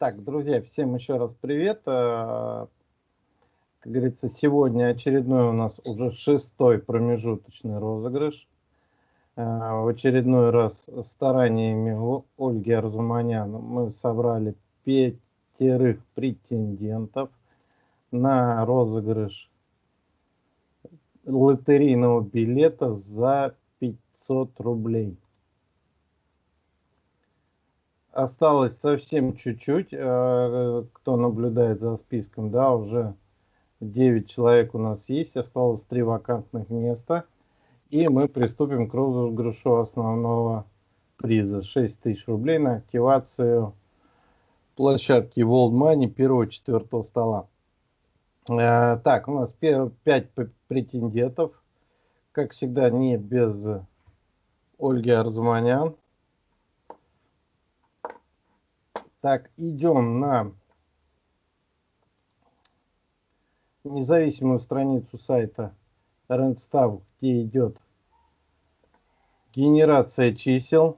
Так, друзья, всем еще раз привет. Э, как говорится, сегодня очередной у нас уже шестой промежуточный розыгрыш. Э, в очередной раз стараниями Ольги Арзуманян мы собрали пятерых претендентов на розыгрыш лотерейного билета за 500 рублей осталось совсем чуть-чуть. Э, кто наблюдает за списком, да, уже 9 человек у нас есть. Осталось 3 вакантных места. И мы приступим к розыгрышу основного приза. 6 тысяч рублей на активацию площадки World Money первого-четвертого стола. Э, так, у нас 5 претендентов. Как всегда, не без Ольги Арзуманян. Так, идем на независимую страницу сайта Randstav, где идет генерация чисел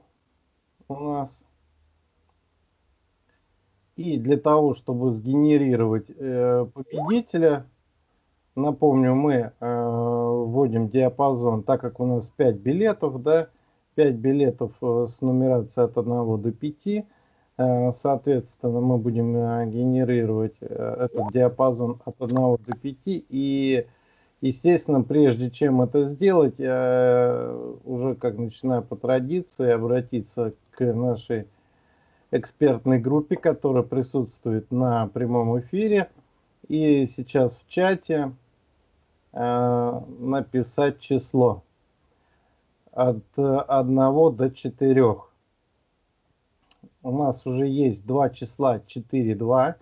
у нас. И для того, чтобы сгенерировать э, победителя, напомню, мы э, вводим диапазон, так как у нас 5 билетов, да, 5 билетов э, с нумерацией от 1 до 5, Э, соответственно, мы будем э, генерировать э, этот диапазон от 1 до 5. И, естественно, прежде чем это сделать, уже как начиная по традиции обратиться к нашей экспертной группе, которая присутствует на прямом эфире. И сейчас в чате написать число от 1 до 4 у нас уже есть два числа 4, 2.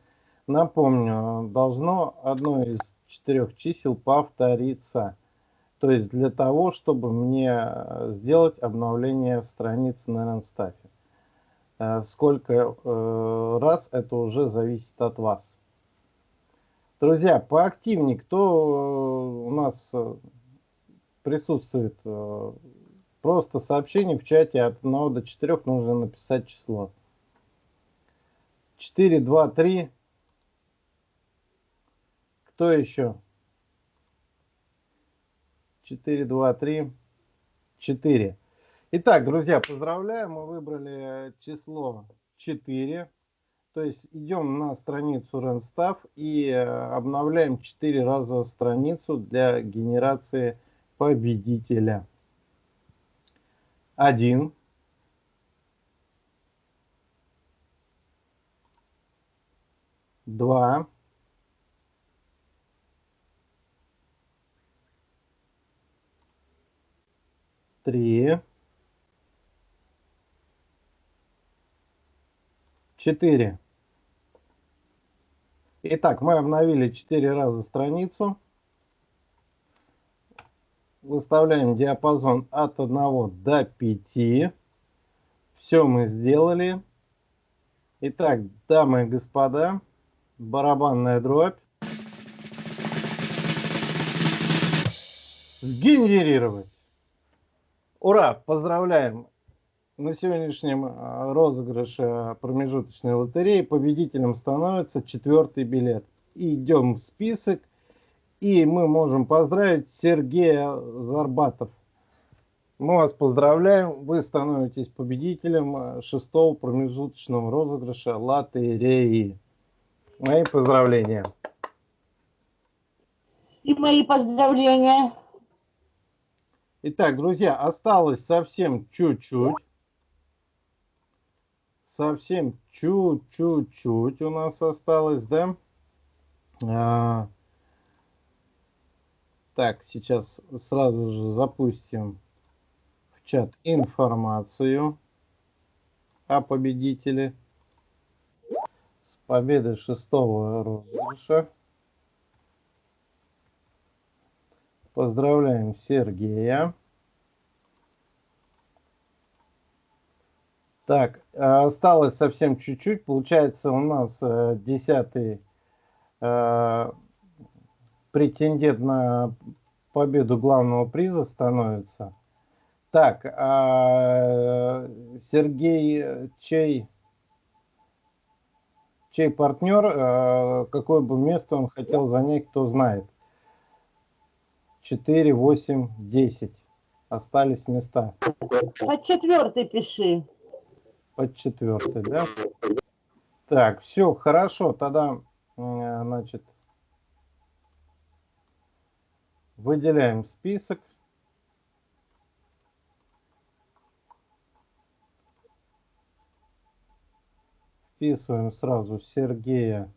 Напомню, должно одно из четырех чисел повториться. То есть для того, чтобы мне э, сделать обновление страницы на Ранстафе. Э, сколько э, раз, это уже зависит от вас. Друзья, поактивнее, кто у нас присутствует, просто сообщение в чате от 1 до 4 нужно написать число. 4, 2, 3. Кто еще? 4, 2, 3, 4. Итак, друзья, поздравляю, мы выбрали число 4. То есть идем на страницу Randstaff и э, обновляем 4 раза страницу для генерации победителя. 1. Два, три, четыре. Итак, мы обновили четыре раза страницу. Выставляем диапазон от 1 до 5. Все мы сделали. Итак, дамы и господа, барабанная дробь. Сгенерировать. Ура! Поздравляем! На сегодняшнем а, розыгрыше промежуточной лотереи победителем становится четвертый билет. Идем в список. И мы можем поздравить Сергея Зарбатов. Мы вас поздравляем. Вы становитесь победителем а, шестого промежуточного розыгрыша лотереи. Мои поздравления. И мои поздравления. Итак, друзья, осталось совсем чуть-чуть. Совсем чуть-чуть-чуть у нас осталось, да? А, так, сейчас сразу же запустим в чат информацию о победителе победы шестого розыгрыша. Поздравляем Сергея. Так, осталось совсем чуть-чуть. Получается, у нас э, десятый э, претендент на победу главного приза становится. Так, а Сергей Чей чей партнер, э, какое бы место он хотел занять, кто знает. 4, 8, 10. Остались места. Под четвертый пиши. Под четвертый, да? Так, все, хорошо. Тогда, э, значит, выделяем список. Вписываем сразу Сергея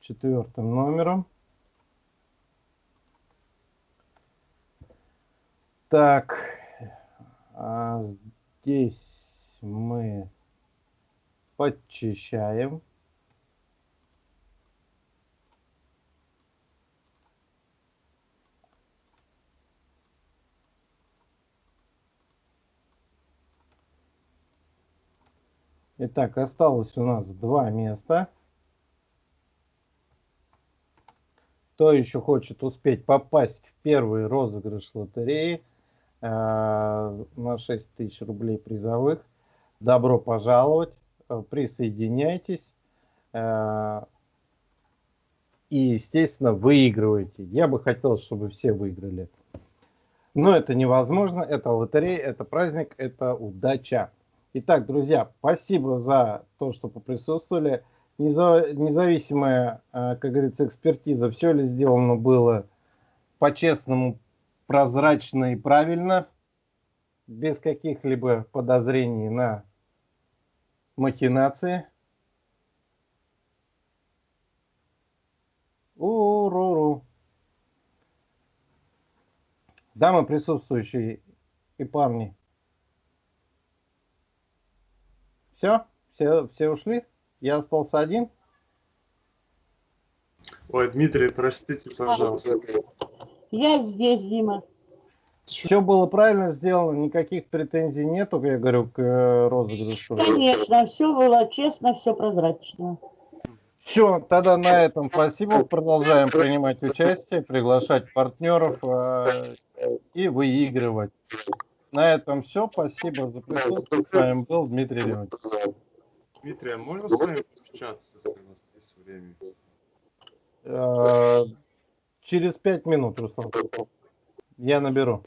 четвертым номером. Так, а здесь мы подчищаем. Итак, осталось у нас два места. Кто еще хочет успеть попасть в первый розыгрыш лотереи э, на 6 тысяч рублей призовых, добро пожаловать, э, присоединяйтесь э, и, естественно, выигрывайте. Я бы хотел, чтобы все выиграли. Но это невозможно, это лотерея, это праздник, это удача. Итак, друзья, спасибо за то, что поприсутствовали. Независимая, э, как говорится, экспертиза, все ли сделано было по-честному, прозрачно и правильно, без каких-либо подозрений на махинации. Уруру. Дамы присутствующие и парни, Все? Все, все ушли? Я остался один? Ой, Дмитрий, простите, пожалуйста. Я здесь, Дима. Все было правильно сделано, никаких претензий нету, я говорю, к э, розыгрышу. Конечно, все было честно, все прозрачно. Все, тогда на этом спасибо. Продолжаем принимать участие, приглашать партнеров э, и выигрывать. На этом все. Спасибо за присутствие. С вами был Дмитрий Леонтьев. Дмитрий, а можно с вами пообщаться, если у нас есть время? Э, через пять минут, Руслан. Я наберу.